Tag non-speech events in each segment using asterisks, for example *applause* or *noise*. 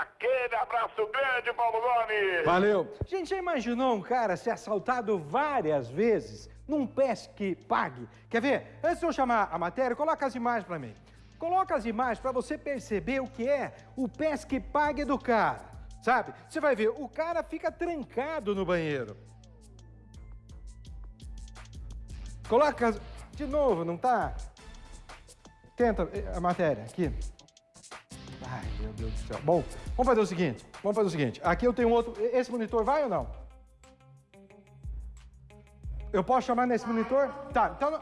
Aquele abraço grande, Paulo Gomes. Valeu. Gente, já imaginou um cara ser assaltado várias vezes num pesque pague? Quer ver? Antes de eu chamar a matéria, coloca as imagens para mim. Coloca as imagens para você perceber o que é o pesque pague do cara. Sabe? Você vai ver, o cara fica trancado no banheiro. Coloca de novo, não tá? Tenta eh, a matéria aqui. Ai, meu Deus do céu. Bom, vamos fazer o seguinte. Vamos fazer o seguinte. Aqui eu tenho outro. Esse monitor vai ou não? Eu posso chamar nesse monitor? Tá, então.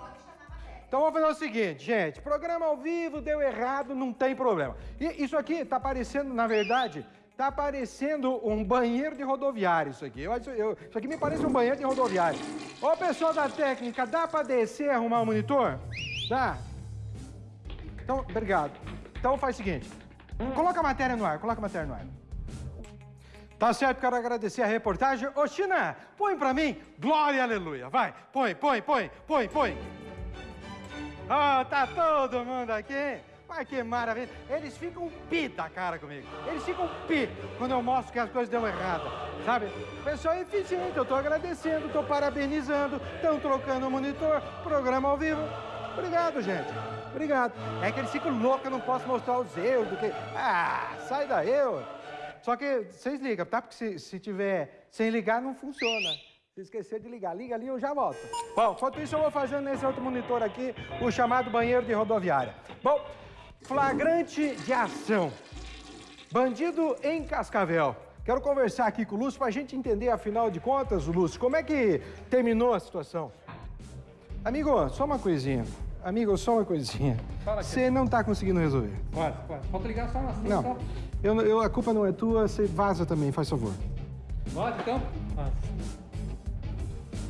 Então vamos fazer o seguinte, gente. Programa ao vivo deu errado, não tem problema. E isso aqui tá parecendo, na verdade, tá parecendo um banheiro de rodoviário isso aqui. Eu, eu, isso aqui me parece um banheiro de rodoviário. Ô, pessoal da técnica, dá para descer e arrumar o monitor? Dá? Então, obrigado. Então faz o seguinte. Coloca a matéria no ar, coloca a matéria no ar. Tá certo, quero agradecer a reportagem. Ô, China, põe pra mim, glória, aleluia. Vai, põe, põe, põe, põe, põe. Ah, oh, tá todo mundo aqui. Vai que maravilha. Eles ficam pi da cara comigo. Eles ficam pi quando eu mostro que as coisas dão errado, sabe? Pessoal é eficiente, eu tô agradecendo, tô parabenizando, estão trocando o monitor, programa ao vivo. Obrigado, gente. Obrigado. É que eles ficam loucos, eu não posso mostrar os erros do que... Ah, sai daí, eu. Só que vocês ligam, tá? Porque se, se tiver sem ligar, não funciona. Se esquecer de ligar, liga ali, eu já volto. Bom, enquanto isso eu vou fazendo nesse outro monitor aqui, o chamado banheiro de rodoviária. Bom, flagrante de ação. Bandido em Cascavel. Quero conversar aqui com o Lúcio para a gente entender, afinal de contas, Lúcio, como é que terminou a situação? Amigo, só uma coisinha. Amigo, só uma coisinha. Você não está conseguindo resolver. Pode, pode. Pode ligar só assim, Não, só. Eu, eu, a culpa não é tua, você vaza também, faz favor. Pode, então? Pode.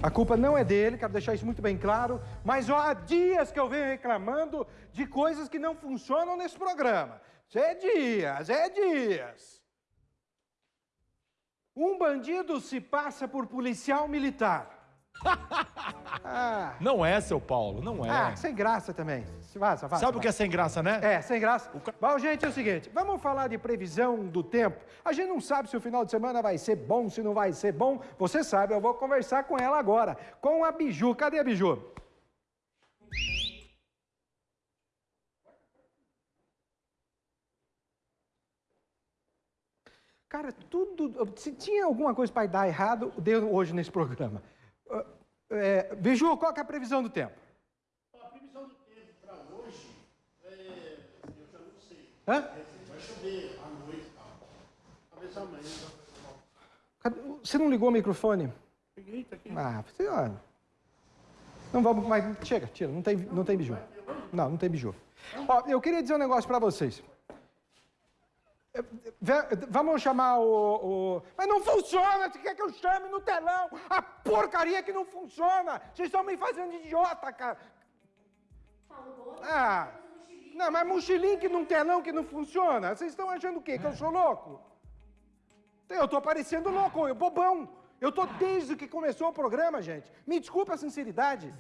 A culpa não é dele, quero deixar isso muito bem claro, mas ó, há dias que eu venho reclamando de coisas que não funcionam nesse programa. É dias, é dias. Um bandido se passa por policial militar. *laughs* ah. Não é, seu Paulo, não é. Ah, sem graça também. Vaza, vaza, Sabe o que é sem graça, né? É, sem graça. O... Bom, gente, é o seguinte, vamos falar de previsão do tempo. A gente não sabe se o final de semana vai ser bom, se não vai ser bom. Você sabe, eu vou conversar com ela agora, com a Biju. Cadê a Biju? Cara, tudo... Se tinha alguma coisa para dar errado, deu hoje nesse programa. É, Biju, qual é a previsão do tempo? A previsão do tempo para hoje, é, eu já não sei. Hã? Vai chover à noite, tá? talvez amanhã. Você não ligou o microfone? Liguei, tá aqui. Ah, você, ó. Não vamos mais. Chega, tira, não tem, não tem biju. Não, não tem biju. Ó, eu queria dizer um negócio para vocês. Vamos chamar o, o, Mas não funciona! Você quer que eu chame no telão? A porcaria que não funciona! Vocês estão me fazendo idiota, cara! Ah! Não, mas mochilinho que não telão que não funciona? Vocês estão achando o quê? Que eu sou louco? Eu tô parecendo louco, eu bobão! Eu tô desde que começou o programa, gente. Me desculpa a sinceridade.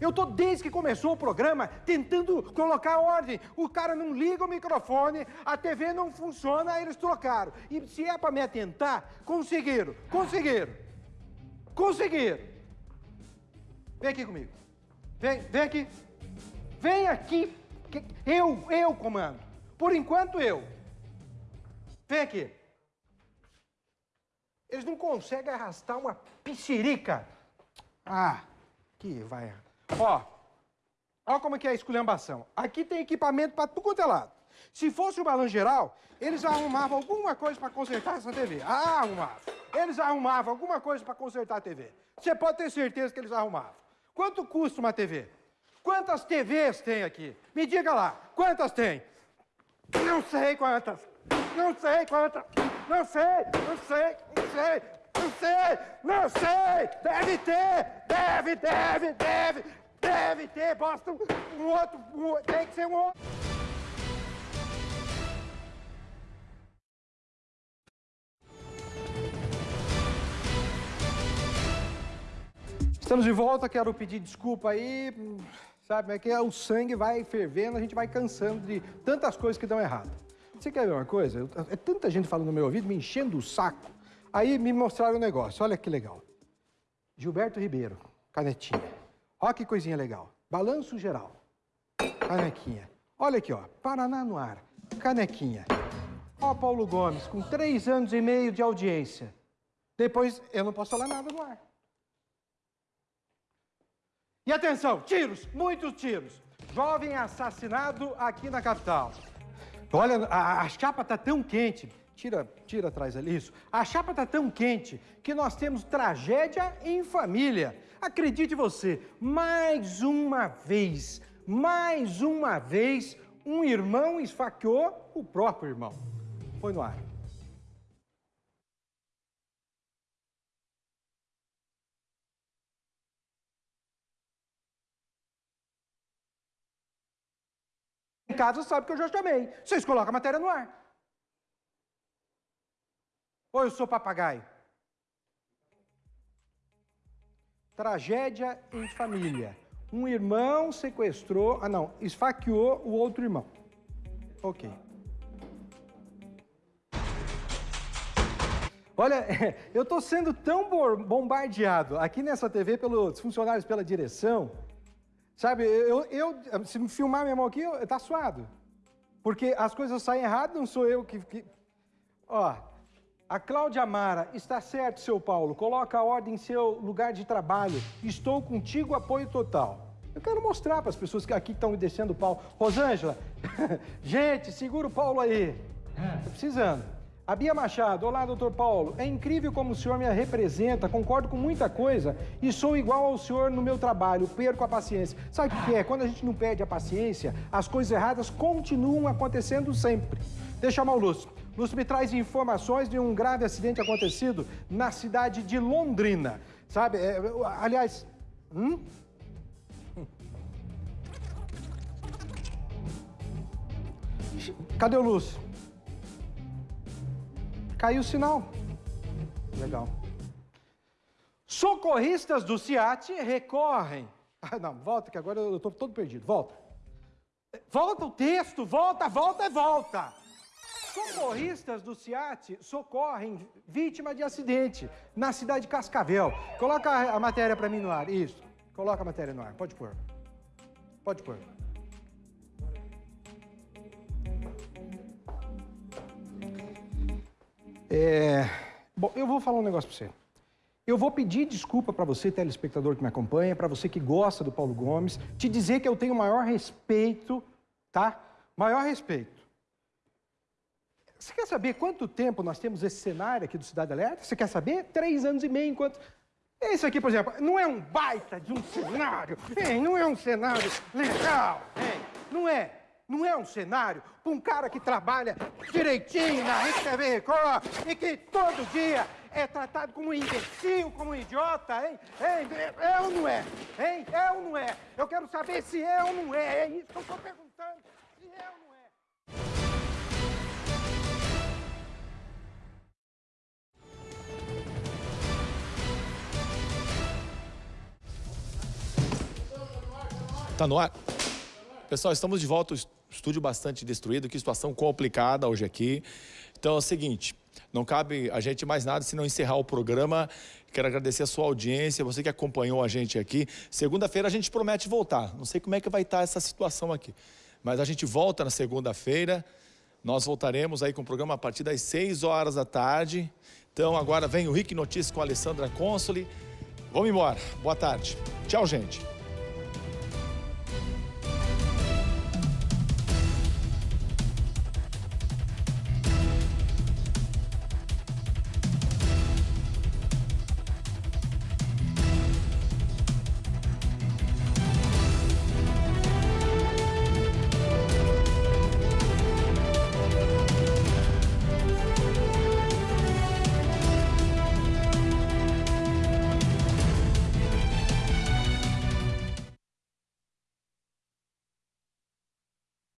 Eu tô desde que começou o programa tentando colocar ordem. O cara não liga o microfone, a TV não funciona, eles trocaram. E se é para me atentar, conseguiram, conseguiram. Conseguiram. Vem aqui comigo. Vem, vem aqui. Vem aqui. Eu, eu comando. Por enquanto eu. Vem aqui. Eles não conseguem arrastar uma piscirica. Ah, que vai. Ó, ó como é que é a esculhambação. Aqui tem equipamento para tudo quanto é lado. Se fosse o balão geral, eles arrumavam alguma coisa para consertar essa TV. Ah, arrumavam. Eles arrumavam alguma coisa para consertar a TV. Você pode ter certeza que eles arrumavam. Quanto custa uma TV? Quantas TVs tem aqui? Me diga lá, quantas tem? Não sei quantas. Não sei quantas. Não sei, não sei, não sei, não sei, não sei. Deve ter, deve, deve, deve, deve ter. Basta um outro, um, tem que ser um outro. Estamos de volta, quero pedir desculpa aí, sabe, é que o sangue vai fervendo, a gente vai cansando de tantas coisas que dão errado. Você quer ver uma coisa? É tanta gente falando no meu ouvido, me enchendo o saco. Aí me mostraram um negócio, olha que legal. Gilberto Ribeiro, canetinha. Olha que coisinha legal. Balanço geral, canequinha. Olha aqui, ó, Paraná no ar, canequinha. Ó, Paulo Gomes, com três anos e meio de audiência. Depois, eu não posso falar nada no ar. E atenção, tiros, muitos tiros. Jovem assassinado aqui na capital. Olha, a, a chapa tá tão quente. Tira, tira atrás ali isso. A chapa tá tão quente que nós temos tragédia em família. Acredite você, mais uma vez, mais uma vez, um irmão esfaqueou o próprio irmão. Foi no ar. Em casa sabe que eu já chamei. Vocês colocam a matéria no ar. Ou eu sou papagaio? Tragédia em família. Um irmão sequestrou, ah não, esfaqueou o outro irmão. Ok. Olha, *laughs* eu estou sendo tão bombardeado aqui nessa TV pelos funcionários, pela direção, Sabe, eu, eu- se me filmar minha mão aqui, eu- tá suado. Porque as coisas saem errado, não sou eu que, que... Ó, a Cláudia Mara, está certo, seu Paulo, coloca a ordem em seu lugar de trabalho. Estou contigo, apoio total. Eu quero mostrar para as pessoas que aqui estão me descendo o pau. Rosângela, *laughs* gente, segura o Paulo aí. Tô precisando. A Bia Machado, olá, doutor Paulo. É incrível como o senhor me representa, concordo com muita coisa e sou igual ao senhor no meu trabalho, perco a paciência. Sabe o que é? Quando a gente não perde a paciência, as coisas erradas continuam acontecendo sempre. Deixa eu chamar o Lúcio. Lúcio me traz informações de um grave acidente acontecido na cidade de Londrina. Sabe, é, aliás... Hum? Cadê o Lúcio? Caiu o sinal. Legal. Socorristas do CIAT recorrem. Ah, não, volta que agora eu estou todo perdido. Volta. Volta o texto, volta, volta, volta. Socorristas do CIAT socorrem vítima de acidente na cidade de Cascavel. Coloca a matéria para mim no ar. Isso. Coloca a matéria no ar. Pode pôr. Pode pôr. É, Bom, eu vou falar um negócio para você. Eu vou pedir desculpa para você, telespectador que me acompanha, para você que gosta do Paulo Gomes, te dizer que eu tenho maior respeito, tá? Maior respeito. Você quer saber quanto tempo nós temos esse cenário aqui do Cidade Alerta? Você quer saber? Três anos e meio enquanto. Esse aqui, por exemplo, não é um baita de um cenário, hein? não é um cenário legal, hein? não é. Não é um cenário para um cara que trabalha direitinho na Rede Record e que todo dia é tratado como um imbecil, como um idiota, hein? hein? É ou não é? Hein? É ou não é? Eu quero saber se é ou não é. É isso que eu estou perguntando. Se é ou não é. Tá no ar? Pessoal, estamos de volta, estúdio bastante destruído, que situação complicada hoje aqui. Então é o seguinte, não cabe a gente mais nada se não encerrar o programa. Quero agradecer a sua audiência, você que acompanhou a gente aqui. Segunda-feira a gente promete voltar. Não sei como é que vai estar essa situação aqui. Mas a gente volta na segunda-feira. Nós voltaremos aí com o programa a partir das 6 horas da tarde. Então agora vem o Rick Notícias com a Alessandra Consoli. Vamos embora. Boa tarde. Tchau, gente.